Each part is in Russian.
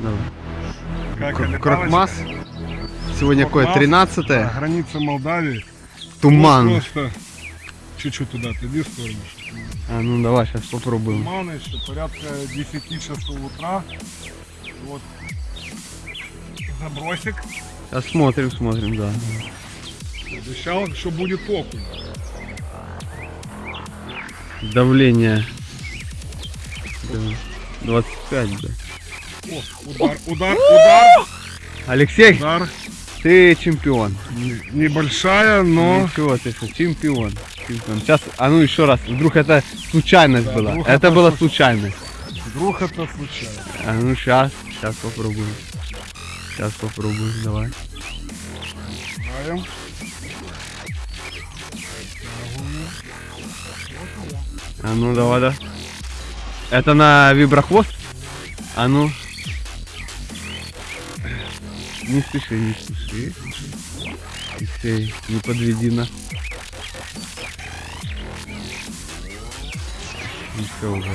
Давай. Как Крокмас. Сегодня какое? Крокмас, 13 да, Граница Молдавии. Туман. Вот Просто чуть-чуть туда отойди в сторону. А ну давай, сейчас попробуем. Туман еще порядка 10 часов утра. Вот забросик. Сейчас смотрим, смотрим, да. Обещал, что будет окунь. Давление. Да, 25, да. О, удар, удар, удар, Алексей, удар. ты чемпион. Не- Небольшая, но Ничего ты что, чемпион. Чемпион. Сейчас, а ну еще раз, вдруг это случайность Да, была. Это это была случ- случайность. вдруг это случайно. А ну сейчас, сейчас попробуем. Сейчас попробуем, давай. Знаем. А ну давай, да. Это на виброхвост? А ну. Не спеши, не спеши. Алексей, не подведи нас. Еще уже.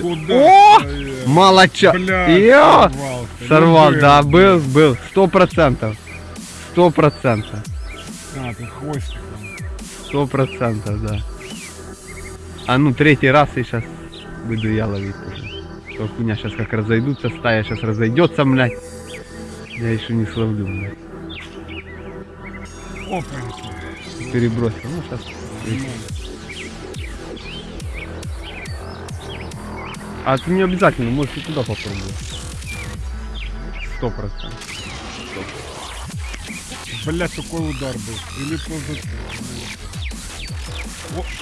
Куда? О! стоять? Йо! сорвался. Сорвал, да, был, был. Сто процентов. Сто процентов. А, ты хвостиком. Сто процентов, да. А ну, третий раз и сейчас буду я ловить. Только у меня сейчас как разойдутся, стая сейчас разойдется, блядь. Я еще не словлю. Опаньки. Перебросил. Ну, сейчас. А ты не обязательно, можешь и туда попробовать. Сто процентов. Блять, какой удар был. Или просто...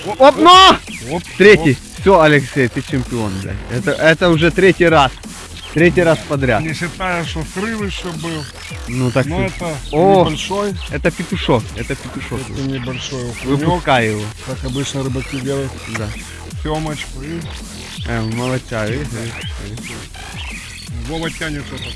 О, Оп, но! оп, Третий. Все, Алексей, ты чемпион, блядь. Это, это уже третий раз. Третий раз подряд. Не считая, что срыв еще был. Ну так Но это О! небольшой. это петушок. Это петушок. Это небольшой окунек. Выпускай его. Как обычно рыбаки делают. Да. Семочку и Э, молодца, видишь. Вова тянет что-то.